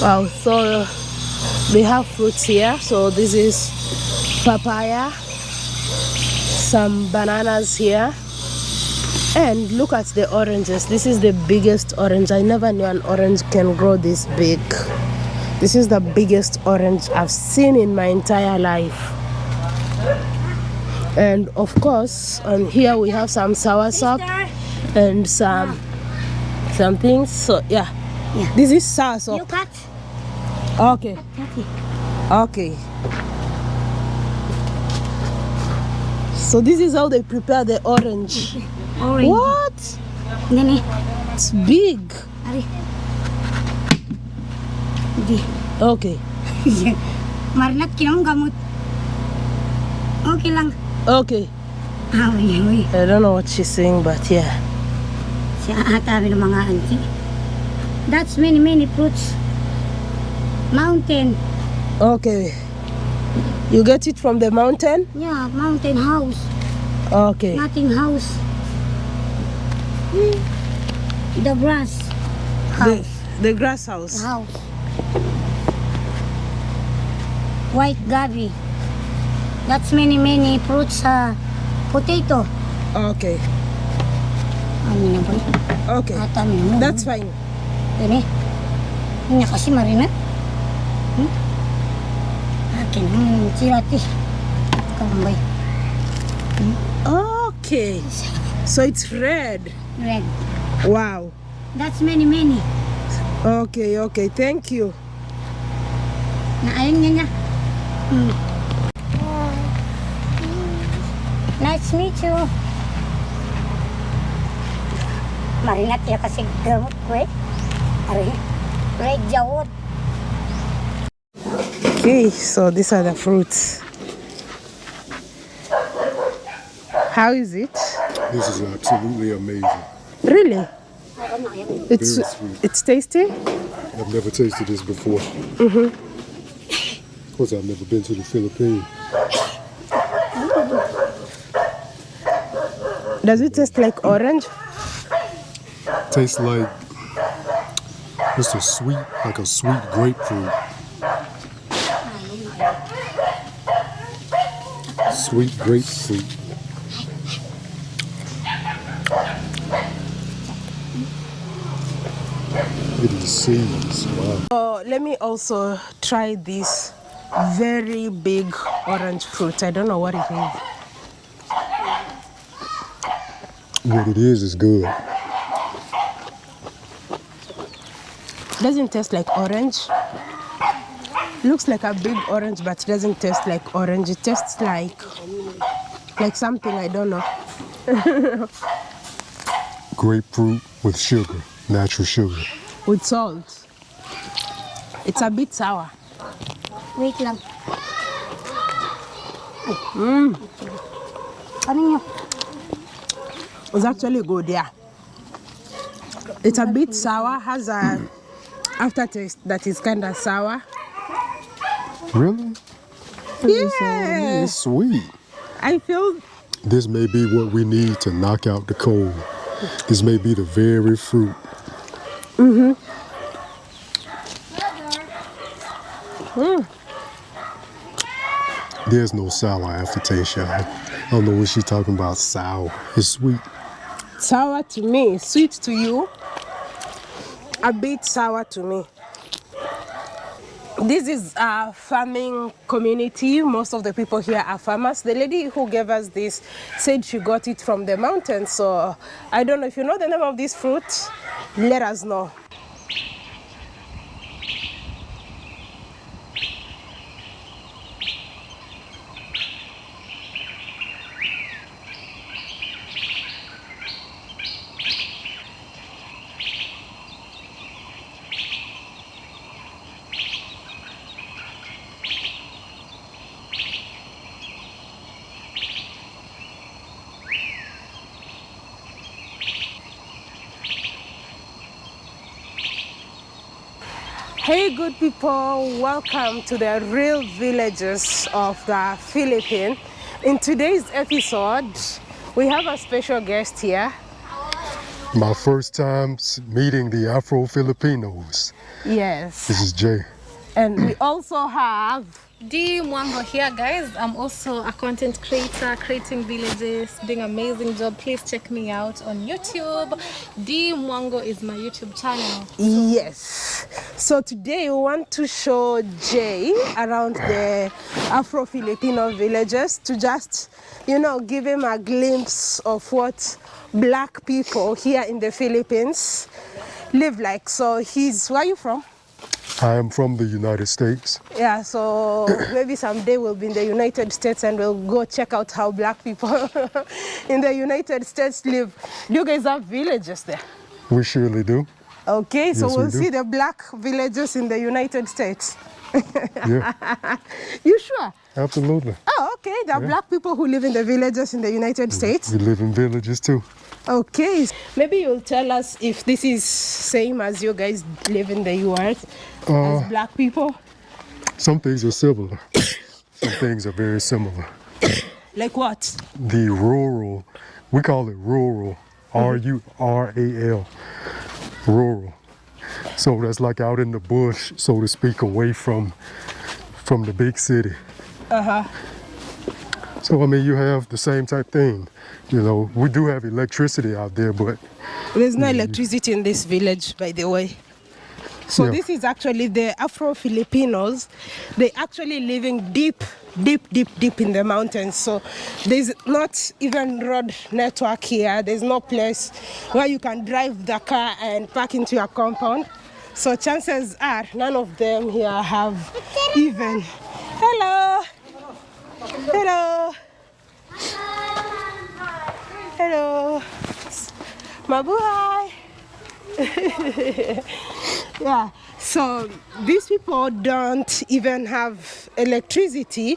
Wow, so uh, we have fruits here. So this is papaya, some bananas here. And look at the oranges. This is the biggest orange. I never knew an orange can grow this big. This is the biggest orange I've seen in my entire life. And of course, on here we have some sour sop and some some things. So yeah, Yeah. this is sour sop. Okay, okay. So this is how they prepare the orange. Orange. What? Nene. It's big. Okay, Marinat kinong gamot. Okay lang. okay. Ah. I don't know what she's saying, but yeah. Ng mga auntie. That's many, many fruits. Mountain. Okay. You get it from the mountain? Yeah, mountain house. Okay. Nothing house. The grass. The, House. the grass house. House. White gabi. That's many, many fruits. Uh, potato. Okay. Ano na boy? Okay. That's fine. Ini. Ini kasi marinat. Hmm? Akin. Hmm, sirati. Kambay. Okay. So it's red. Red. Wow. That's many, many. Okay, okay. Thank you. Na ayun niya niya. Hmm. Nice to meet you. Marinat ya kasi gamot ko eh. Ari. Red jawot. Okay, so these are the fruits. How is it? This is absolutely amazing. Really? Ako na yan. It's it's tasty? I've never tasted this before. Mm-hmm. Of course, I've never been to the Philippines. Does it taste like orange? Tastes like it's a sweet, like a sweet grapefruit. Sweet grapefruit. Look at these seeds. Wow. So let me also try this very big orange fruit. I don't know what it is. What it is is good. Doesn't taste like orange. Looks like a big orange, but it doesn't taste like orange. It tastes like like something I don't know. Grapefruit with sugar, natural sugar. With salt. It's a bit sour. Wait lang. Mm. Ano nyo? It's actually good, yeah. It's a bit sour, has a aftertaste that is kind of sour. Really? Yeah, It's sweet. I feel This may be what we need to knock out the cold. This may be the very fruit. Mhm. Hmm. There's no sour aftertaste, y'all. I don't know what she's talking about. Sour. It's sweet. sour to me, sweet to you, a bit sour to me. This is a farming community. Most of the people here are farmers. The lady who gave us this said she got it from the mountains. So I don't know if you know the name of this fruit, let us know. Hey, good people, welcome to the real villages of the Philippines. In today's episode, we have a special guest here. My first time meeting the Afro Filipinos. Yes. This is Jay. And we also have D Mwango here, guys. I'm also a content creator, creating villages, doing amazing job. Please check me out on YouTube. D Mwango is my YouTube channel. Yes. So today we want to show Jay around the Afro Filipino villages to just, you know, give him a glimpse of what black people here in the Philippines live like. So he's, where are you from? I am from the United States. Yeah, so maybe someday we'll be in the United States and we'll go check out how black people in the United States live. Do you guys have villages there? We surely do. Okay, so Yes, we we'll do. see the black villages in the United States. Yeah, You sure? absolutely. Oh, okay. There are black people who live in the villages in the United States. We live in villages too. Okay. Maybe you'll tell us if this is same as you guys live in the US Uh, as black people. Some things are similar. Some things are very similar. Like what? The rural, we call it rural, R U R A L, rural. So that's like out in the bush, so to speak, away from from the big city. Uh huh. So I mean, you have the same type thing. You know, we do have electricity out there, but There's no electricity in this village, by the way. So Yeah. this is actually the Afro Filipinos. They actually living deep, deep, deep, deep in the mountains. So there's not even road network here. There's no place where you can drive the car and park into your compound. So chances are none of them here have even. Hello. Hello. Hello. Mabuhay. yeah. So these people don't even have electricity.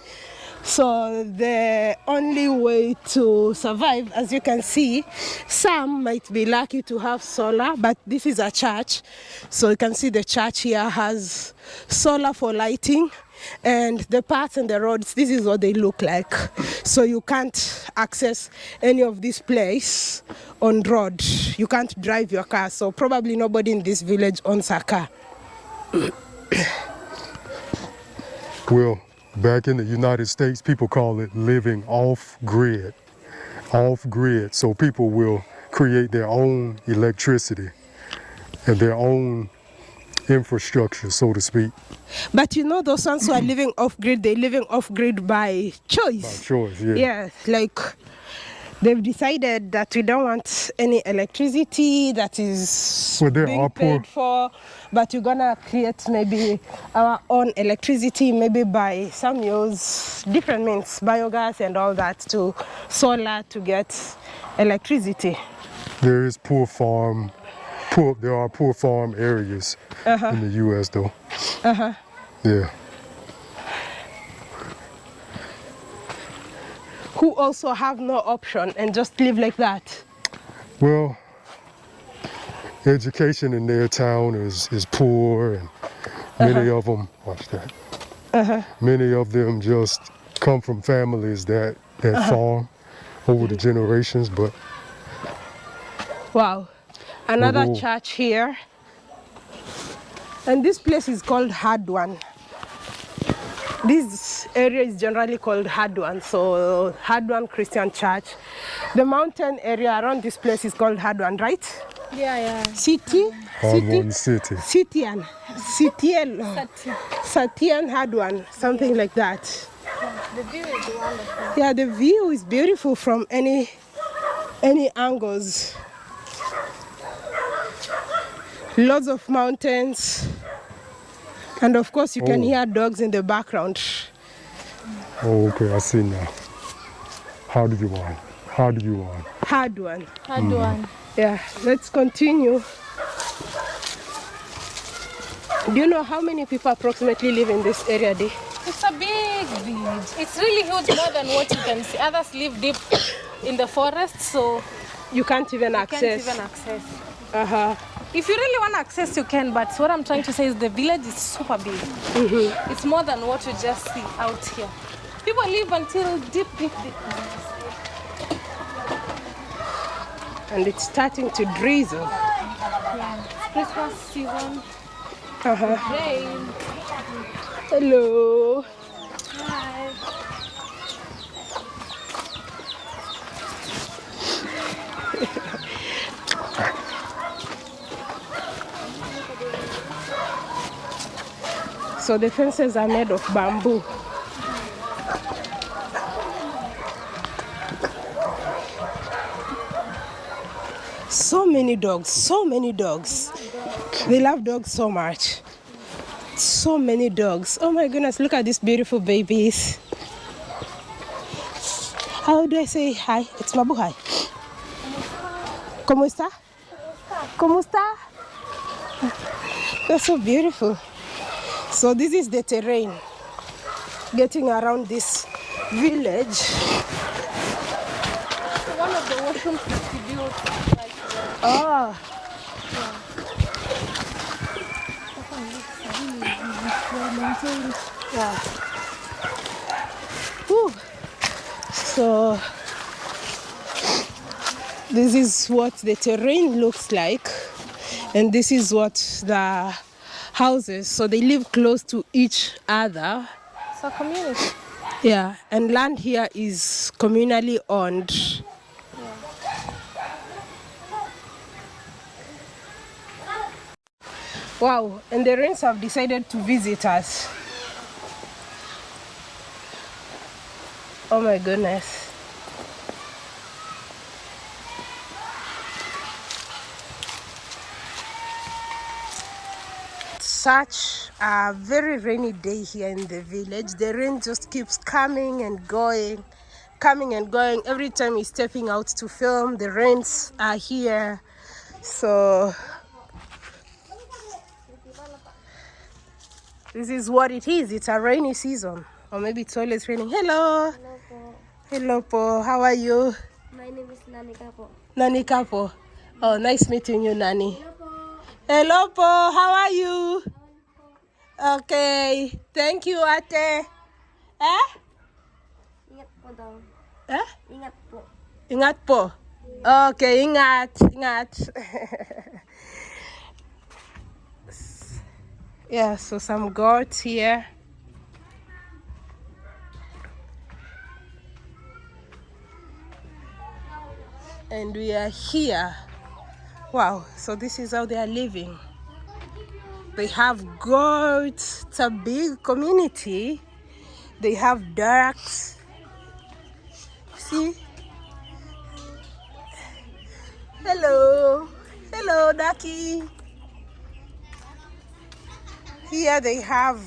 So the only way to survive, as you can see, some might be lucky to have solar, but this is a church. So you can see the church here has solar for lighting and the paths and the roads this is what they look like. So you can't access any of this place on road. You can't drive your car. So probably nobody in this village owns a car. Well, back in the United States, people call it living off grid. Off grid, so people will create their own electricity and their own infrastructure, so to speak, but you know those ones who are living off grid they're living off grid by choice by choice. Yeah. yeah like they've decided that we don't want any electricity that is Well, being paid for but we're gonna create maybe our own electricity maybe by some use different means biogas and all that to solar to get electricity There is poor farm, poor. There are poor farm areas in the U.S. though. Uh huh. Yeah. who also have no option and just live like that Well, education in their town is, is poor, and many of them, watch that. Uh -huh. Many of them just come from families that, that farm over the generations, but Wow. Another Oh. church here. And this place is called Hadwan. This area is generally called Hadwan, so Hadwan Christian Church. The mountain area around this place is called Hadwan, right? Yeah, yeah. City? Harmon City? City. Sitian. Sitian. Sati. Satian Hadwan, something like that. The view is wonderful. Yeah, the view is beautiful from any any angles. Lots of mountains. And of course you can Oh. hear dogs in the background. Oh, okay, I see now. How do you want? How do you want? Hard one. Hard one. Yeah, let's continue. Do you know how many people approximately live in this area, Dee? It's a big village. It's really huge, more than what you can see. Others live deep in the forest, so You can't even you access. can't even access. uh-huh. If you really want access, you can. But what I'm trying to say is the village is super big. It's more than what you just see out here. People live until deep, deep, deep. and it's starting to drizzle. Yeah. Christmas season. Uh-huh. Rain. Hello. Hi. So the fences are made of bamboo. So many dogs, so many dogs. They love dogs so much. So many dogs. Oh my goodness, look at these beautiful babies. How do I say hi? It's Mabu hi. ¿Cómo está? ¿Cómo está? They're so beautiful. So this is the terrain getting around this village. One of the that we built, like, Ah, yeah. Whew. So this is what the terrain looks like, and this is what the houses. So they live close to each other. It's a community. Yeah, and land here is communally owned. Wow, and the rains have decided to visit us. Oh my goodness. Such a very rainy day here in the village. The rain just keeps coming and going, coming and going. Every time we're stepping out to film, the rains are here. So This is what it is. It's a rainy season. Or maybe it's always raining. Hello. Hello po. Hello, Po. How are you? My name is Nanika po. Nani Kapo. Oh, nice meeting you, Nani. Hello, Po. How are you? Okay. Thank you, Ate. Eh? Ingat po daw. Eh? Ingat po. Ingat po. Okay, ingat. Ingat. yeah, so some goats here. And we are here. Wow, so this is how they are living. They have goats. It's a big community. They have ducks. See? Hello. Hello, Ducky. Here they have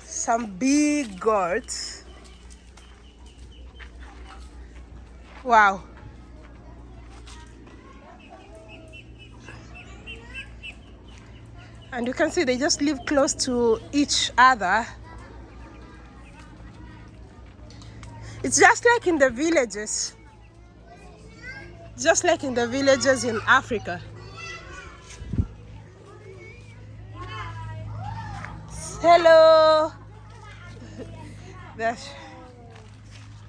some big goats. Wow. and you can see they just live close to each other. It's just like in the villages. Just like in the villages in Africa. Hello.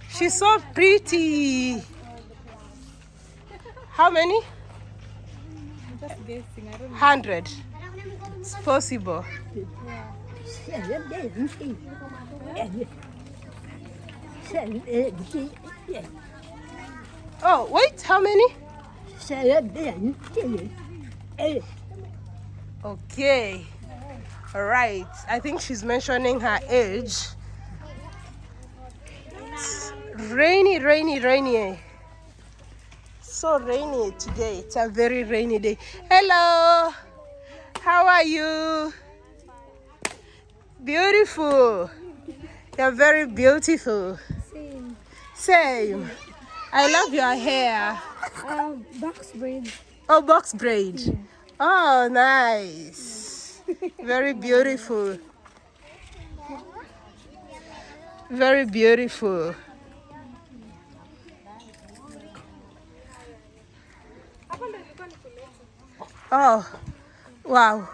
She's so pretty. How many? 100 it's possible. Oh, wait, how many? Okay. All right. I think she's mentioning her age. It's rainy, rainy, rainy. So rainy today. It's a very rainy day. Hello. How are you? Beautiful. You're very beautiful. Same. Same. I love your hair. Um, box braid. Oh, box braid. Oh, nice. Very beautiful. Very beautiful. Oh, wow.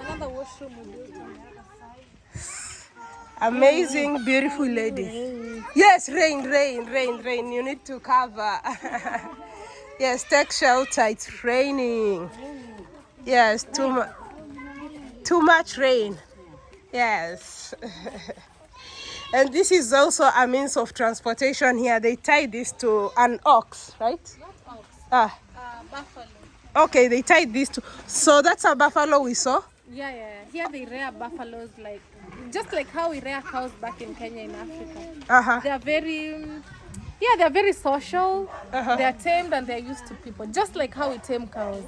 Another washroom on the other side. Amazing, beautiful lady. Yes, rain, rain, rain, rain. You need to cover. Yes, take shelter. It's raining. Yes, too much. Too much rain. Yes. and this is also a means of transportation here. They tie this to an ox, right? Not ox. Ah, Uh, buffalo. Okay. They tied this to. So that's a buffalo we saw. Yeah, yeah. Here they rear buffaloes like just like how we rear cows back in Kenya in Africa. Uh huh. They are very yeah, they are very social. Uh-huh. They are tamed and they are used to people, just like how we tame cows.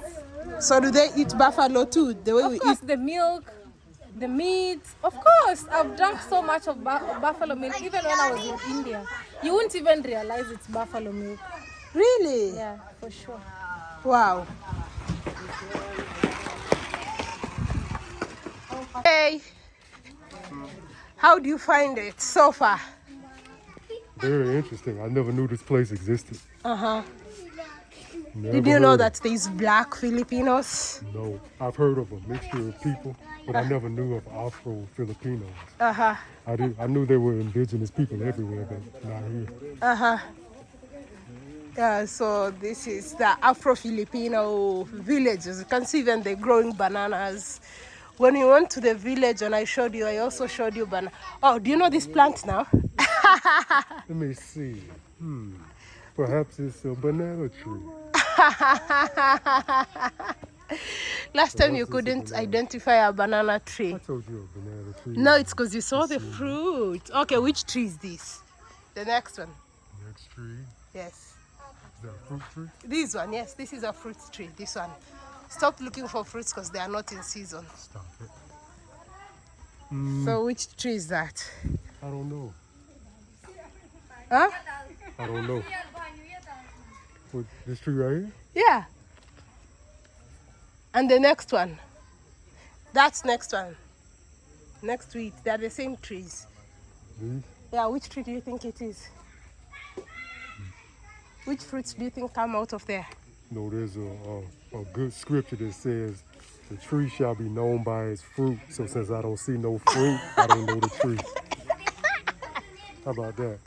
So do they eat buffalo too? The way we Of course, the milk, the meat. Of course, I've drunk so much of bu- buffalo milk, even when I was in India. You wouldn't even realize it's buffalo milk. Really? Yeah, for sure. Wow. Hey, how do you find it so far? Very interesting. I never knew this place existed. Uh huh. Never Did you know that there's black Filipinos? No, I've heard of a mixture of people, but I never knew of Afro Filipinos. Uh huh. I did. I knew there were indigenous people everywhere, but not here. Uh huh. Yeah, so this is the Afro Filipino villages. You can see, even they're growing bananas. When we went to the village and I showed you, I also showed you banana. Oh, do you know this plant now? Let me see. Hmm. Perhaps it's a banana tree. Last time you Perhaps it's a couldn't banana. identify a banana tree. I told you a banana tree. No, it's because you saw the fruit. Okay, which tree is this? The next one. Next tree. Yes. Is that a fruit tree? This one, yes, this is a fruit tree. This one. Stop looking for fruits because they are not in season. Stop it. So which tree is that? I don't know. Huh? I don't know. What, this tree right here? Yeah. And the next one. That's next one. Next to it. They're the same trees. These? Yeah, which tree do you think it is? Hmm. Which fruits do you think come out of there? No, there's a, a, a good scripture that says the tree shall be known by its fruit. So since I don't see no fruit, I don't know the tree. How about that?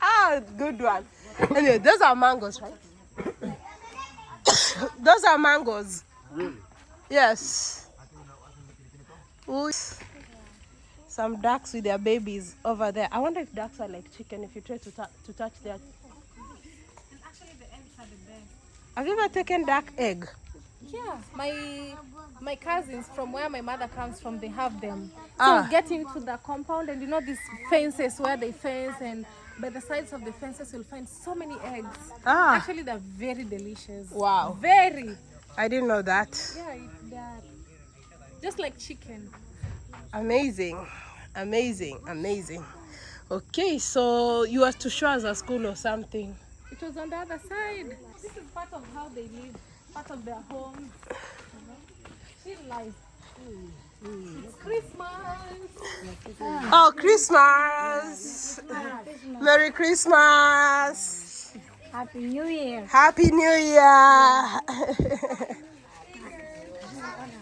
Ah, good one. Anyway, those are mangoes, right? those are mangoes. Really? Yes. Ooh. Some ducks with their babies over there. I wonder if ducks are like chicken if you try to, to touch their. Actually, the eggs are the best. Have you ever taken duck egg? Yeah, my my cousins from where my mother comes from, they have them. Ah. So getting to the compound and you know these fences where they fence and by the sides of the fences you'll find so many eggs. Ah. Actually, they're very delicious. Wow. Very. I didn't know that. Yeah, they're just like chicken. Amazing. Amazing. Amazing. Okay, so you are to show us a school or something. It was on the other side. This is part of how they live, part of their home. Chill life. It's Christmas. Oh, Christmas! Merry Christmas! Happy New Year. Happy New Year!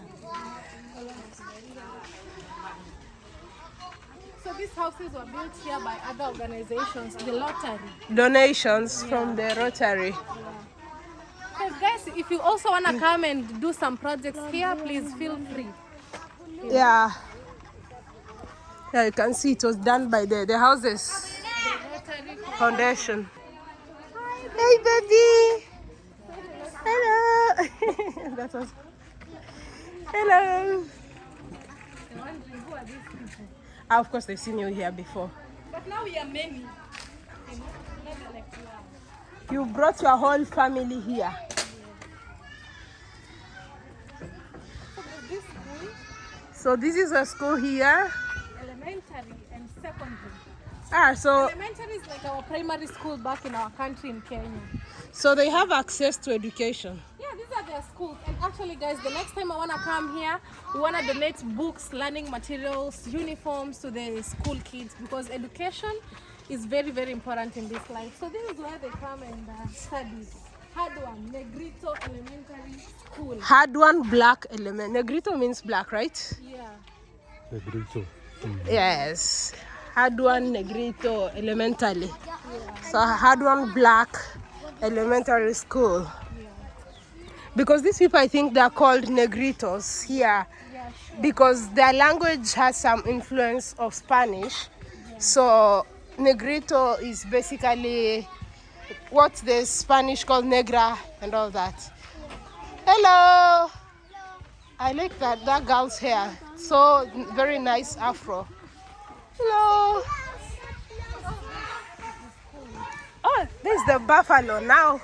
these houses were built here by other organizations, the lottery. Donations from the Rotary. So guys, if you also want to come and do some projects here, please feel free. Yeah. Yeah, you can see it was done by the, the houses foundation. Hey, baby. Hello. that was. Hello. Ah, of course, they've seen you here before. But now we are many. You brought your whole family here. So this is a school here. elementary and secondary. Ah, so Elementary is like our primary school back in our country in Kenya. so they have access to education. Yeah, these are their schools. And actually, guys, the next time I want to come here, we want to donate books, learning materials, uniforms to the school kids because education is very, very important in this life. So this is where they come and uh, study. Hard one, Negrito Elementary School. Hard one, black element. Negrito means black, right? Yeah. Negrito. Yes. Hard one, Negrito elementary. So hard one, black elementary school. Because these people I think they're called negritos here because their language has some influence of Spanish. So negrito is basically what the Spanish called negra and all that. Hello. I like that that girl's hair. So very nice afro. Hello. Oh, there's the buffalo now.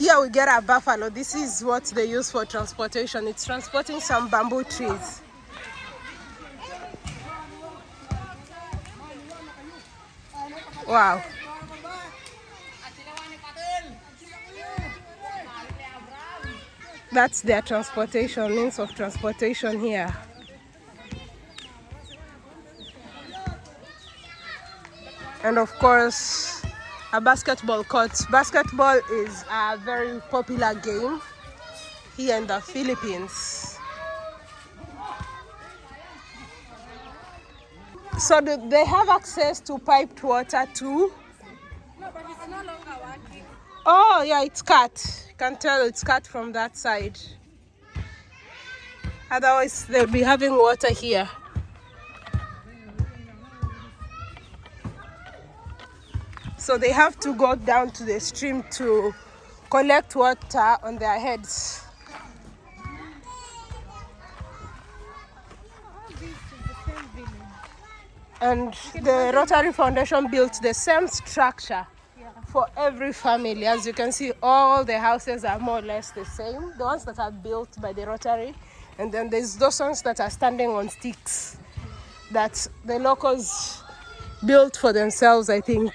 Here we get a buffalo. This is what they use for transportation. It's transporting some bamboo trees. Wow. That's their transportation, means of transportation here. And of course, a basketball court. Basketball is a very popular game here in the Philippines. So they have access to piped water too? No, but it's no longer working. Oh yeah, it's cut. You can tell it's cut from that side. Otherwise, they'll be having water here. So they have to go down to the stream to collect water on their heads. And the Rotary Foundation built the same structure for every family. As you can see, all the houses are more or less the same. The ones that are built by the Rotary, and then there's those ones that are standing on sticks that the locals built for themselves, I think.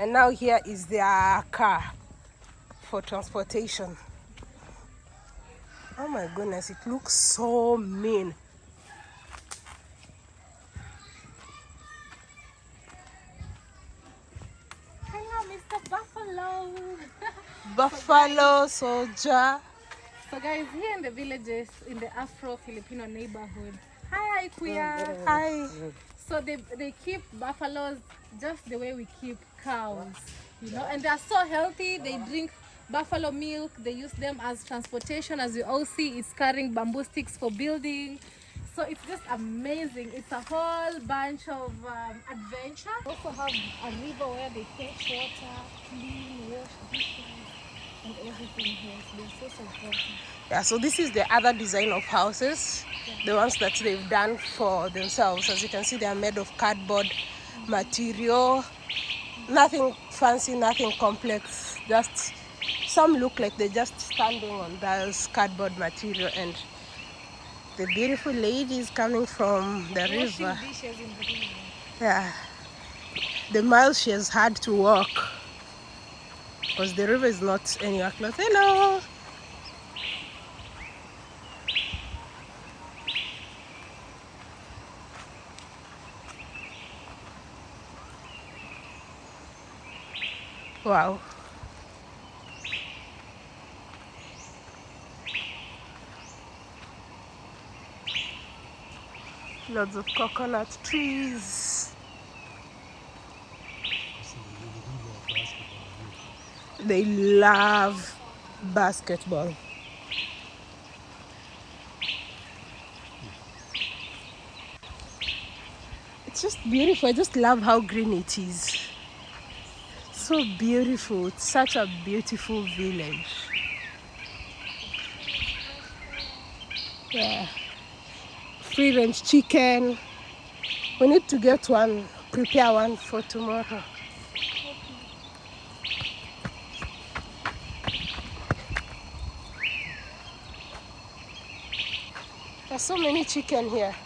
And now here is their car for transportation. Oh my goodness, it looks so mean. Hello, Mr. Buffalo. Buffalo soldier. So guys, here in the villages, in the Afro-Filipino neighborhood, hi Kuya. Oh, hi. So they, they keep buffaloes just the way we keep cows, you know, and they are so healthy. They drink buffalo milk. They use them as transportation. As you all see, it's carrying bamboo sticks for building. So it's just amazing. It's a whole bunch of um, adventure. Also have a river where they fetch water, clean, wash dishes, and everything here. So they're so supportive. Yeah, so this is the other design of houses, the ones that they've done for themselves. As you can see, they are made of cardboard material. Nothing fancy, nothing complex. Just some look like they're just standing on those cardboard material and the beautiful lady is coming from the Washing river. the. Yeah. The miles she has had to walk because the river is not anywhere close. Hello. Wow. Lots of coconut trees. They love basketball. It's just beautiful. I just love how green it is. So beautiful. It's such a beautiful village. Yeah. Free range chicken. We need to get one, prepare one for tomorrow. There's so many chicken here.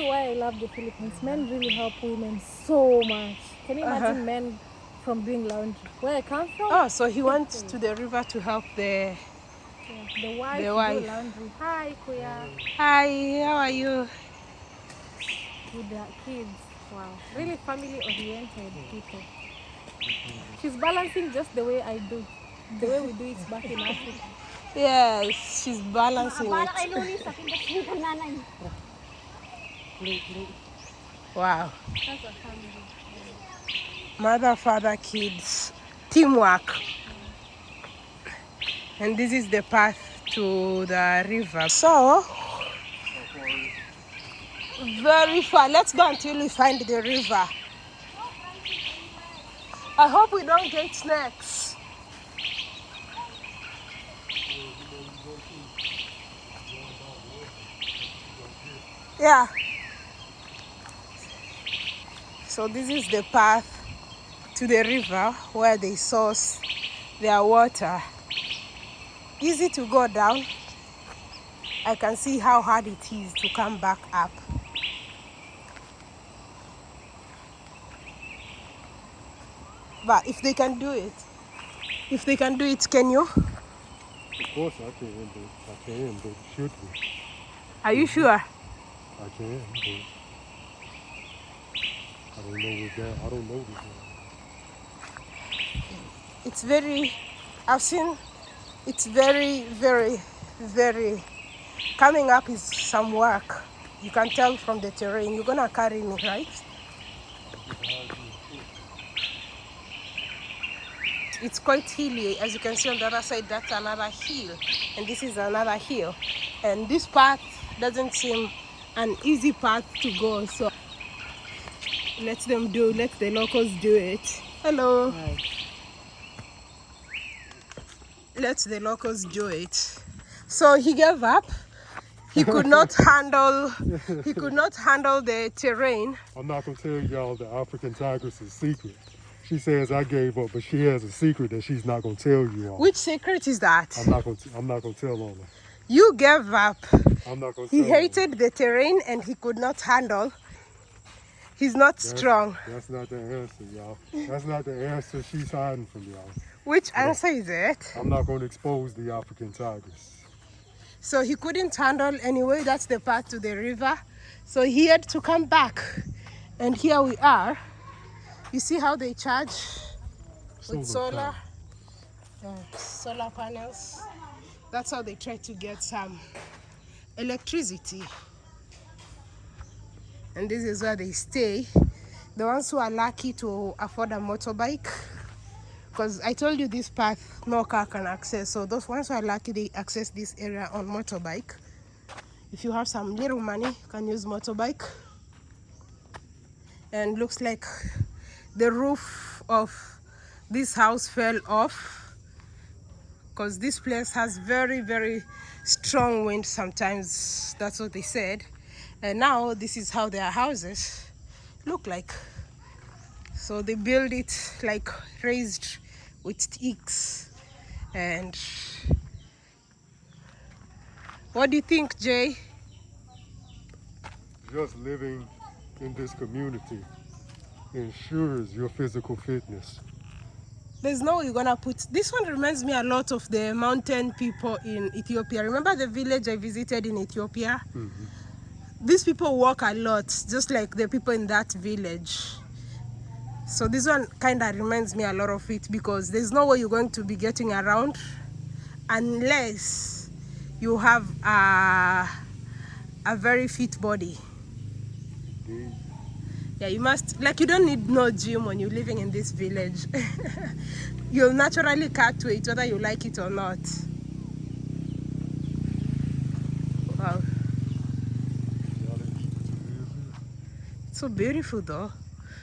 You why I love the Philippines? Men really help women so much. Can you uh-huh. imagine men from doing laundry? Where I come from, Oh, so he went to the river to help the. yeah, the wife The do laundry. Hi, Kuya. Hi, how are you? With their kids. Wow. Really family oriented people. She's balancing just the way I do. The way we do it back in Africa. Yes, she's balancing Bala it. Wow. Mother, father, kids, teamwork. And this is the path to the river. So, very far. Let's go until we find the river. I hope we don't get snakes. Yeah. So this is the path to the river where they source their water. Easy to go down. I can see how hard it is to come back up. But if they can do it, if they can do it, can you? Of course I can, but I can, but should we? Are you sure? I can, but I don't know what. I don't know. It's very, I've seen, it's very, very, very, coming up is some work. You can tell from the terrain. You're gonna carry me, right? It's quite hilly. As you can see on the other side, that's another hill. And this is another hill. And this path doesn't seem an easy path to go. So let them do, let the locals do it. Hello. Let the locals do it. So he gave up. He could not handle he could not handle the terrain. I'm not gonna tell y'all the African tigress's secret. She says I gave up, but she has a secret that she's not gonna tell you all. Which secret is that? I'm not gonna. I'm not gonna tell on her. You gave up. I'm not gonna. He tell on her. hated the terrain and he could not handle. He's not That's- strong. That's not the answer, y'all. That's not the answer she's hiding from y'all. Which answer is it? I'm not gonna expose the African tigress. So he couldn't handle anyway. That's the path to the river. So he had to come back. And here we are. You see how they charge with Solar? Yeah, solar panels. That's how they try to get some electricity. And this is where they stay. The ones who are lucky to afford a motorbike because I told you this path no car can access. So those ones who are lucky they access this area on motorbike. If you have some little money, you can use motorbike. And looks like the roof of this house fell off because this place has very very strong wind sometimes. That's what they said. And now this is how their houses look like. So they build it like raised with sticks. And what do you think, Jay? Just living in this community ensures your physical fitness. There's no way you're gonna put this one reminds me a lot of the mountain people in Ethiopia. Remember the village I visited in Ethiopia? Mm-hmm. These people walk a lot, just like the people in that village. So this one kind of reminds me a lot of it because there's no way you're going to be getting around unless you have a, a very fit body. Mm. Yeah, you must, like, you don't need no gym when you're living in this village. You'll naturally cut weight whether you like it or not. Wow, Y'all interested to live here? So beautiful though.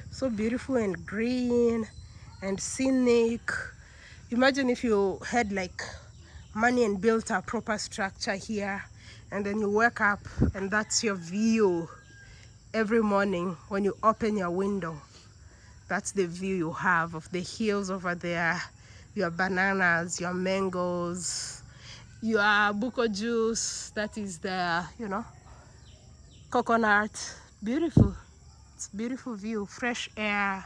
So beautiful and green and scenic. Imagine if you had like money and built a proper structure here and then you wake up and that's your view every morning when you open your window. That's the view you have of the hills over there, your bananas, your mangoes, your buko juice, that is the, you know, coconut. Beautiful. It's beautiful view, fresh air.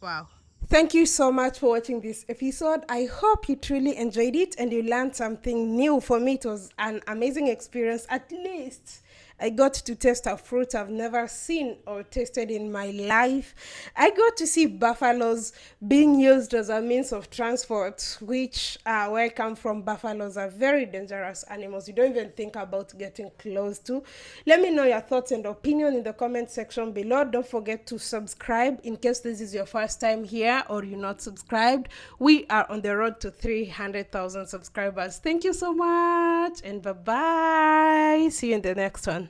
Wow. Thank you so much for watching this episode. I hope you truly enjoyed it and you learned something new. For me, it was an amazing experience. At least I got to taste a fruit I've never seen or tasted in my life. I got to see buffaloes being used as a means of transport, which uh, where I come from, buffaloes are very dangerous animals. You don't even think about getting close to. Let me know your thoughts and opinion in the comment section below. Don't forget to subscribe in case this is your first time here or you're not subscribed. We are on the road to 300,000 subscribers. Thank you so much and bye bye. See you in the next one.